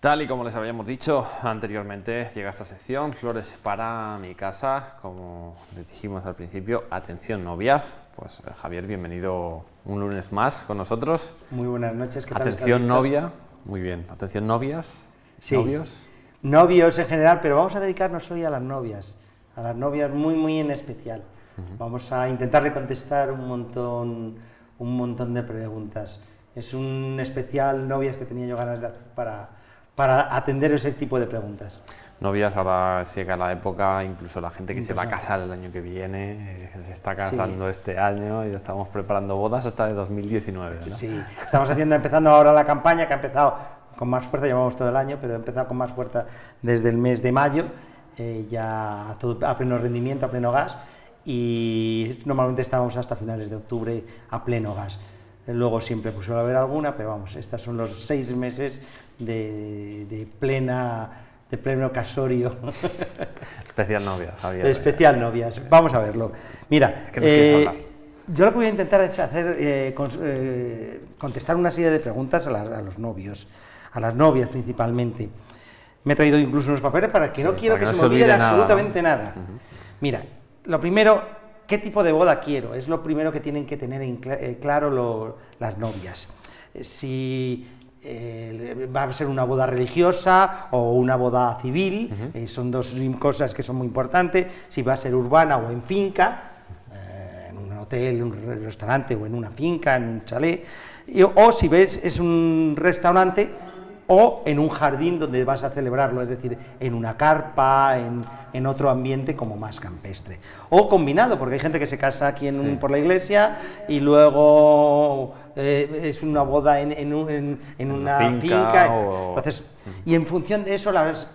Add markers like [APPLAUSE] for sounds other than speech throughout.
Tal y como les habíamos dicho anteriormente, llega esta sección, Flores para mi casa, como les dijimos al principio, atención novias, pues eh, Javier, bienvenido un lunes más con nosotros. Muy buenas noches, ¿qué tal? Atención novia, muy bien, atención novias, sí. novios. Novios en general, pero vamos a dedicarnos hoy a las novias, a las novias muy, muy en especial. Vamos a intentar contestar un montón, un montón de preguntas. Es un especial novias que tenía yo ganas de hacer para para atender ese tipo de preguntas. Novias, ahora llega la época, incluso la gente que se va a casar el año que viene, eh, se está casando este año y estamos preparando bodas hasta de 2019. ¿no? Sí, estamos haciendo, empezando ahora la campaña que ha empezado con más fuerza, llevamos todo el año, pero ha empezado con más fuerza desde el mes de mayo, eh, ya a, todo, a pleno rendimiento, a pleno gas, y normalmente estábamos hasta finales de octubre a pleno gas. Luego siempre pues, suele haber alguna, pero vamos, estos son los seis meses de, plena de pleno casorio. [LAUGHS] Especial novias, Javier. Especial novias, vamos a verlo. Mira, eh, yo lo que voy a intentar es hacer, eh, eh, contestar una serie de preguntas a, los novios, a las novias principalmente. Me he traído incluso unos papeles para que no quiero que, se, me olvide absolutamente nada. Mira, lo primero, ¿qué tipo de boda quiero? Es lo primero que tienen que tener en claro las novias. Si eh, va a ser una boda religiosa o una boda civil, eh, son dos cosas que son muy importantes, si va a ser urbana o en finca, eh, en un hotel, en un restaurante o en una finca, en un chalet, o si ves es un restaurante o en un jardín donde vas a celebrarlo, es decir, en una carpa, en, en otro ambiente como más campestre. O combinado, porque hay gente que se casa aquí en por la iglesia y luego eh, es una boda en, en, una finca. Entonces, y en función de eso,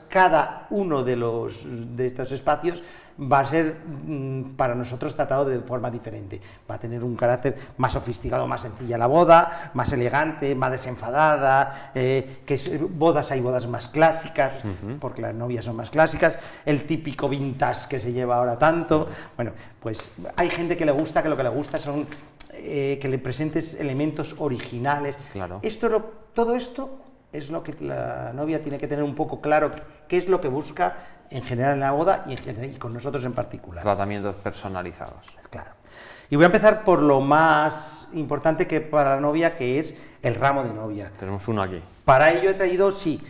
cada uno de, los, de estos espacios va a ser mm, para nosotros tratado de forma diferente. Va a tener un carácter más sofisticado, más sencilla la boda, más elegante, más desenfadada, eh, que bodas hay bodas más clásicas, porque las novias son más clásicas, el típico vintage que se lleva ahora tanto. Bueno, pues hay gente que le gusta, que lo que le gusta son eh, que le presentes elementos originales. Claro. Esto, todo esto es lo que la novia tiene que tener un poco claro, qué es lo que busca en general en la boda y, y con nosotros en particular. Tratamientos personalizados. Claro. Y voy a empezar por lo más importante que para la novia, que es el ramo de novia. Tenemos uno aquí. Para ello he traído, sí,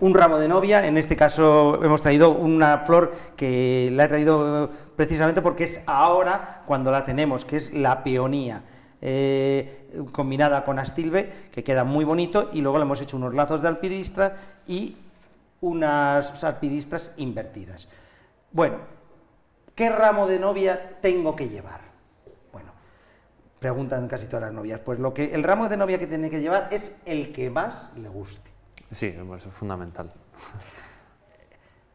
un ramo de novia, en este caso hemos traído una flor que la he traído precisamente porque es ahora cuando la tenemos, que es la peonía. Eh, combinada con astilbe, que queda muy bonito, y luego le hemos hecho unos lazos de alpidistra y unas alpidistras invertidas. Bueno, ¿qué ramo de novia tengo que llevar? Bueno, preguntan casi todas las novias, pues lo que el ramo de novia que tiene que llevar es el que más le guste. Sí, eso es fundamental.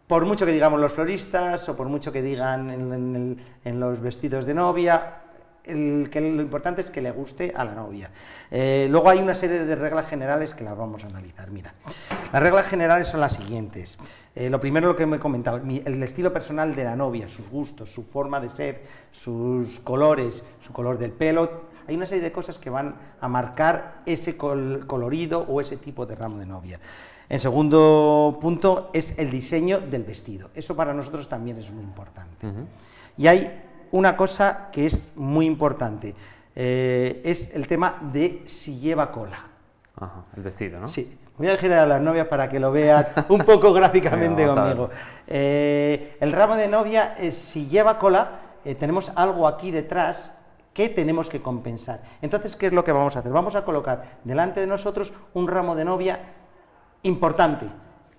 Por mucho que digamos los floristas o por mucho que digan en los vestidos de novia, que lo importante es que le guste a la novia. Eh, luego hay una serie de reglas generales que las vamos a analizar. Mira, las reglas generales son las siguientes. Eh, lo primero lo que me he comentado, el estilo personal de la novia, sus gustos, su forma de ser, sus colores, su color del pelo, hay una serie de cosas que van a marcar ese colorido o ese tipo de ramo de novia. En segundo punto es el diseño del vestido. Eso para nosotros también es muy importante. Y hay una cosa que es muy importante, eh, es el tema de si lleva cola. Ajá, el vestido, ¿no? Sí. Voy a girar a las novias para que lo vean [LAUGHS] un poco gráficamente conmigo. Eh, el ramo de novia, si lleva cola, eh, tenemos algo aquí detrás que tenemos que compensar. Entonces, ¿qué es lo que vamos a hacer? Vamos a colocar delante de nosotros un ramo de novia importante.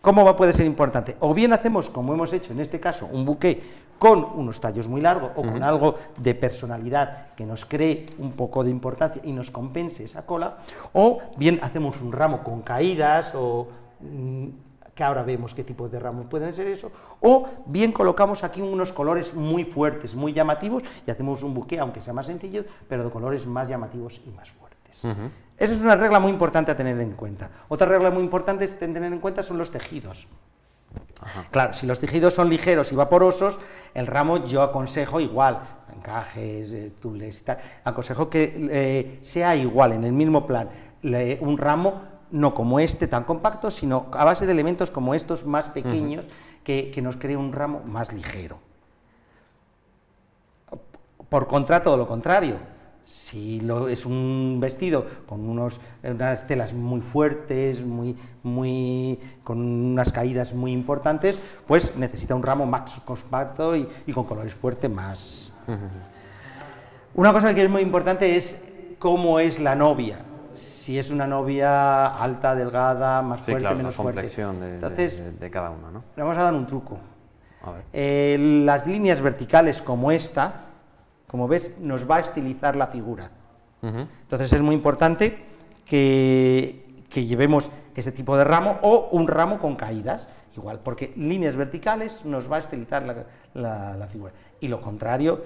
¿Cómo va, puede ser importante? O bien hacemos, como hemos hecho en este caso, un buque con unos tallos muy largos o con algo de personalidad que nos cree un poco de importancia y nos compense esa cola, o bien hacemos un ramo con caídas o mm, que ahora vemos qué tipo de ramos pueden ser eso, o bien colocamos aquí unos colores muy fuertes, muy llamativos, y hacemos un buque, aunque sea más sencillo, pero de colores más llamativos y más fuertes. Esa es una regla muy importante a tener en cuenta. Otra regla muy importante a tener en cuenta son los tejidos. Claro, si los tejidos son ligeros y vaporosos, el ramo yo aconsejo igual, encajes, eh, tules y tal, aconsejo que eh, sea igual, en el mismo plan, un ramo no como este tan compacto, sino a base de elementos como estos más pequeños que, que nos crea un ramo más ligero. Por contra, todo lo contrario, si lo, es un vestido con unos, unas telas muy fuertes, muy, muy, con unas caídas muy importantes, pues necesita un ramo más compacto y, con colores fuertes más... Una cosa que es muy importante es cómo es la novia. Si es una novia alta, delgada, más fuerte, menos la fuerte. De, Entonces, de, cada una, ¿no? Le vamos a dar un truco. Eh, las líneas verticales como esta, como ves, nos va a estilizar la figura. Entonces es muy importante que, llevemos este tipo de ramo o un ramo con caídas, igual, porque líneas verticales nos va a estilizar la, figura. Y lo contrario,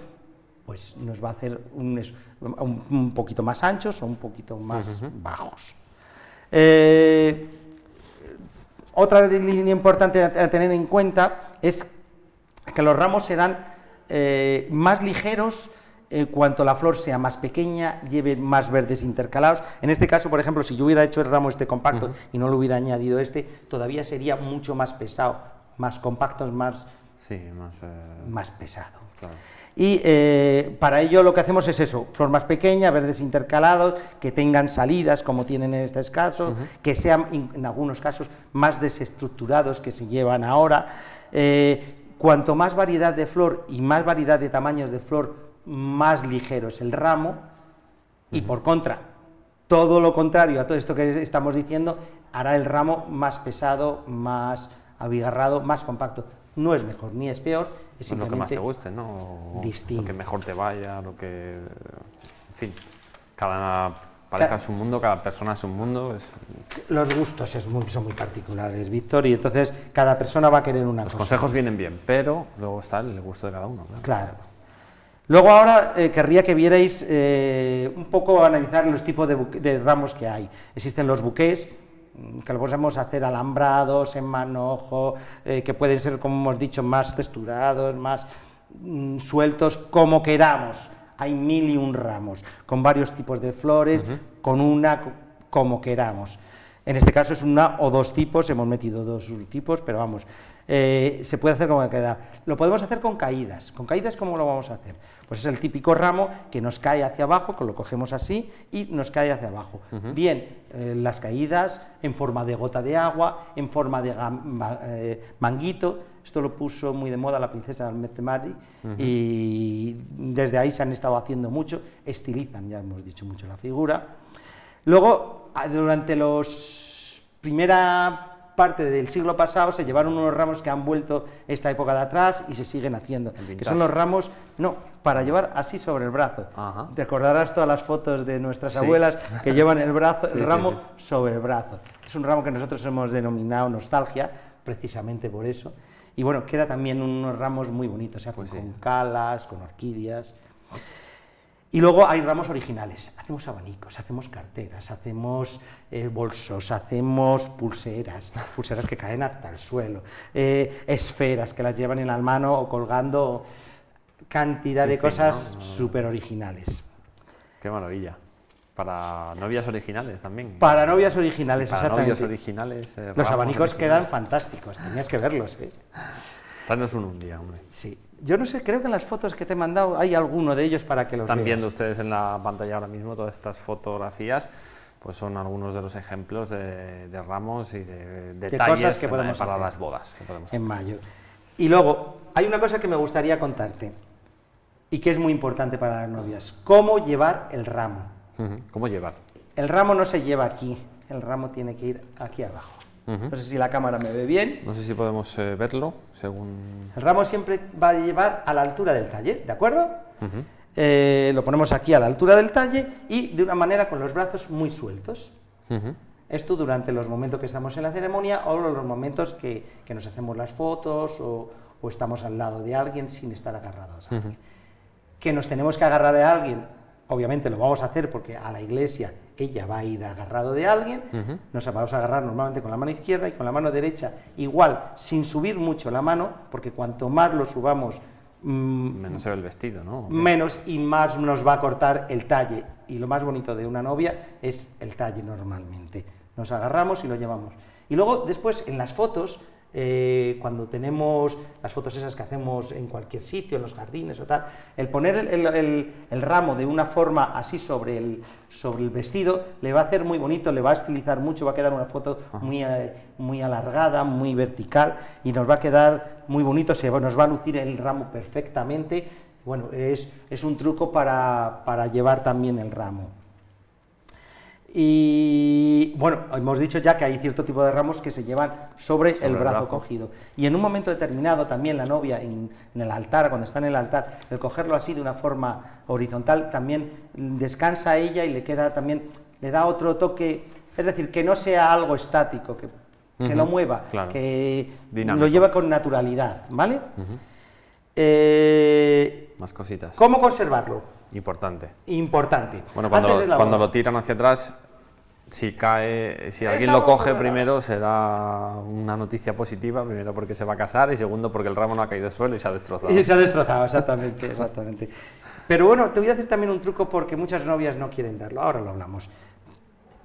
pues nos va a hacer un, un, poquito más anchos o un poquito más bajos. Eh, otra línea importante a tener en cuenta es que los ramos serán eh, más ligeros en cuanto la flor sea más pequeña, lleve más verdes intercalados. En este caso, por ejemplo, si yo hubiera hecho el ramo este compacto y no lo hubiera añadido este, todavía sería mucho más pesado, más compacto, más, sí, más, eh, más pesado. Y eh, para ello lo que hacemos es eso, flor más pequeña, verdes intercalados, que tengan salidas como tienen en este caso, que sean en algunos casos más desestructurados que se llevan ahora cuanto más variedad de flor y más variedad de tamaños de flor, más ligero es el ramo, y por contra, todo lo contrario a todo esto que estamos diciendo, hará el ramo más pesado, más abigarrado, más compacto. No es mejor ni es peor, es simplemente lo que más te guste, ¿no? distinto. Lo que mejor te vaya, lo que... En fin, cada pareja es un mundo, cada persona es un mundo. Los gustos es muy, son muy particulares, Víctor, y entonces cada persona va a querer una Los cosa. Los consejos vienen bien, pero luego está el gusto de cada uno. Claro. Luego ahora eh, querría que vierais eh, un poco analizar los tipos de, ramos que hay. Existen los buqués, mm, que lo podemos hacer alambrados, en manojo, eh, que pueden ser, como hemos dicho, más texturados, más mm, sueltos, como queramos hay mil y un ramos, con varios tipos de flores, con una como queramos. En este caso es una o dos tipos, hemos metido dos tipos, pero vamos, eh, se puede hacer como queda. Lo podemos hacer con caídas. ¿Con caídas cómo lo vamos a hacer? Pues es el típico ramo que nos cae hacia abajo, que lo cogemos así y nos cae hacia abajo. Bien, eh, las caídas en forma de gota de agua, en forma de eh, manguito, esto lo puso muy de moda la princesa Almetemari y desde ahí se han estado haciendo mucho, estilizan, ya hemos dicho mucho la figura. Luego, ah, durante los primera parte del siglo pasado se llevaron unos ramos que han vuelto esta época de atrás y se siguen haciendo, que son los ramos, no, para llevar así sobre el brazo. Te acordarás todas las fotos de nuestras abuelas que llevan el, brazo, [LAUGHS] el ramo sobre el brazo. Es un ramo que nosotros hemos denominado nostalgia, precisamente por eso. Y bueno, queda también unos ramos muy bonitos, se pues con calas, con orquídeas. Y luego hay ramos originales, hacemos abanicos, hacemos carteras, hacemos eh, bolsos, hacemos pulseras, [LAUGHS] pulseras que caen hasta el suelo, eh, esferas que las llevan en la mano o colgando, cantidad de cosas súper originales. Qué maravilla. Para novias originales también. Para novias originales, Para exactamente. novios originales. Eh, los abanicos quedan fantásticos, tenías que verlos. ¿eh? Tráenos uno un día, hombre. Sí. Yo no sé, creo que en las fotos que te he mandado hay alguno de ellos para que los Están viendo ustedes en la pantalla ahora mismo todas estas fotografías, pues son algunos de los ejemplos de, ramos y de, detalles que podemos para las bodas que podemos en mayo. Y luego, hay una cosa que me gustaría contarte y que es muy importante para las novias, cómo llevar el ramo. ¿Cómo llevar? El ramo no se lleva aquí, el ramo tiene que ir aquí abajo. No sé si la cámara me ve bien. No sé si podemos eh, verlo, según... El ramo siempre va a llevar a la altura del talle, ¿de acuerdo? Eh, lo ponemos aquí a la altura del talle y de una manera con los brazos muy sueltos. Esto durante los momentos que estamos en la ceremonia o los momentos que, nos hacemos las fotos o, estamos al lado de alguien sin estar agarrados. Que nos tenemos que agarrar a alguien obviamente lo vamos a hacer porque a la iglesia ella va a ir agarrado de alguien, nos vamos a agarrar normalmente con la mano izquierda y con la mano derecha, igual, sin subir mucho la mano, porque cuanto más lo subamos, mm, menos se ve el vestido, ¿no? Menos y más nos va a cortar el talle. Y lo más bonito de una novia es el talle normalmente. Nos agarramos y lo llevamos. Y luego, después, en las fotos, eh, cuando tenemos las fotos esas que hacemos en cualquier sitio, en los jardines o tal, el poner el, ramo de una forma así sobre el, sobre el vestido le va a hacer muy bonito, le va a estilizar mucho, va a quedar una foto muy, eh, muy alargada, muy vertical y nos va a quedar muy bonito, se, nos va a lucir el ramo perfectamente. Bueno, es, es un truco para, para llevar también el ramo. Y bueno, hemos dicho ya que hay cierto tipo de ramos que se llevan sobre, el, brazo cogido. Y en un momento determinado también la novia en, el altar, cuando está en el altar, el cogerlo así de una forma horizontal, también descansa ella y le queda también, le da otro toque, es decir, que no sea algo estático, que, que lo mueva, que lo lleva con naturalidad, ¿vale? Eh, Más cositas. ¿Cómo conservarlo? Importante. Importante. Bueno, cuando, cuando lo tiran hacia atrás, si cae, si alguien lo coge primero será una noticia positiva, primero porque se va a casar y segundo porque el ramo no ha caído al suelo y se ha destrozado. Y se ha destrozado, exactamente, exactamente. Pero bueno, te voy a decir también un truco porque muchas novias no quieren darlo, ahora lo hablamos.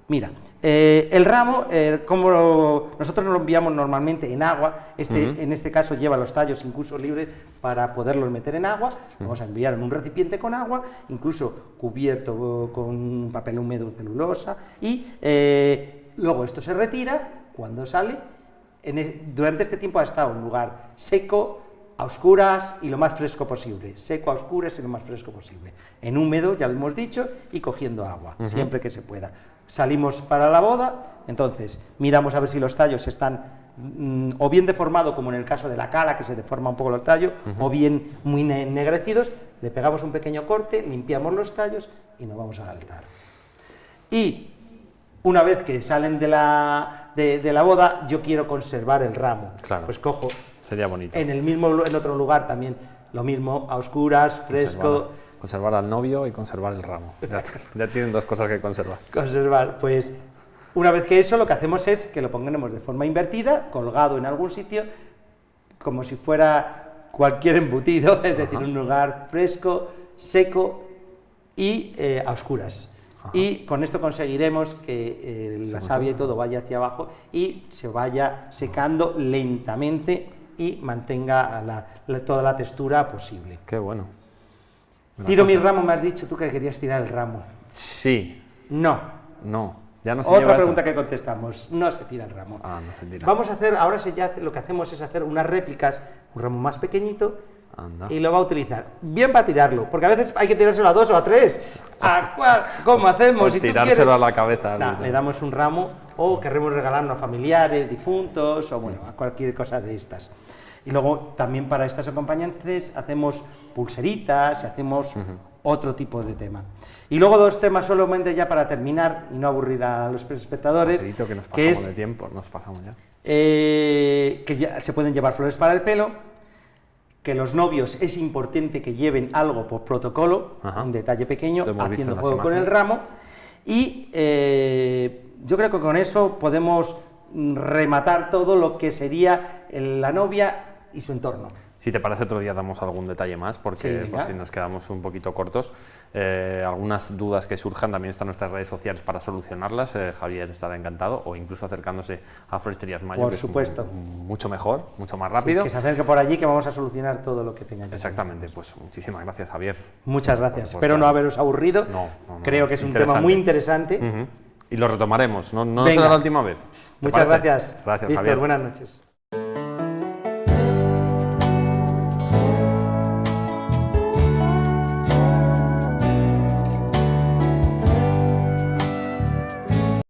Mira, eh, el ramo, eh, como nosotros lo enviamos normalmente en agua, este, en este caso lleva los tallos incluso libres para poderlos meter en agua, vamos a enviar en un recipiente con agua, incluso cubierto con papel húmedo celulosa, y eh, luego esto se retira, cuando sale, durante este tiempo ha estado en un lugar seco, a oscuras y lo más fresco posible, seco a oscuras y lo más fresco posible, en húmedo, ya lo hemos dicho, y cogiendo agua, siempre que se pueda. Salimos para la boda, entonces miramos a ver si los tallos están mm, o bien deformados, como en el caso de la cala, que se deforma un poco el tallo, o bien muy ennegrecidos, le pegamos un pequeño corte, limpiamos los tallos y nos vamos al altar. Y una vez que salen de la, de, la boda, yo quiero conservar el ramo. Pues cojo... Sería bonito. En el mismo, en otro lugar también, lo mismo, a oscuras, fresco conservar al novio y conservar el ramo. [LAUGHS] Ya, tienen dos cosas que conservar. Conservar, pues una vez que eso lo que hacemos es que lo pongamos de forma invertida, colgado en algún sitio, como si fuera cualquier embutido, [LAUGHS] es decir, un lugar fresco, seco y eh, a oscuras. Y con esto conseguiremos que eh, la savia y todo vaya hacia abajo y se vaya secando lentamente y mantenga toda la textura posible. Qué bueno. Tiro mi ramo, me has dicho tú que querías tirar el ramo. Sí. No. No, ya no se Otra pregunta que contestamos, no se tira el ramo. Ah, no se tira. Vamos a hacer, ahora ya lo que hacemos es hacer unas réplicas, un ramo más pequeñito, y lo va a utilizar. Bien para tirarlo, porque a veces hay que tirárselo a dos o a tres. ¿A cuál? ¿Cómo hacemos? Si tirárselo a la cabeza. le damos un ramo o queremos regalarlo a familiares, difuntos o bueno, a cualquier cosa de estas. Y luego también para estas acompañantes hacemos pulseritas, hacemos otro tipo de tema. Y luego dos temas solamente ya para terminar y no aburrir a los espectadores. que nos pasamos es, de tiempo, nos pasamos ya. Eh, que ya se pueden llevar flores para el pelo, que los novios es importante que lleven algo por protocolo, un detalle pequeño, haciendo juego con el ramo, y eh, yo creo que con eso podemos rematar todo lo que sería la novia y su entorno. Si te parece, otro día damos algún detalle más, porque si nos quedamos un poquito cortos. Eh, algunas dudas que surjan también están en nuestras redes sociales para solucionarlas. Eh, Javier estará encantado, o incluso acercándose a Floristerías Mayo, por supuesto. mucho mejor, mucho más rápido. que se acerque por allí, que vamos a solucionar todo lo que tenga Exactamente, pues muchísimas gracias, Javier. Muchas gracias. Espero no haberos aburrido. No, Creo que es un tema muy interesante. Y lo retomaremos, no, no será la última vez. Muchas gracias. Gracias, Javier. Buenas noches.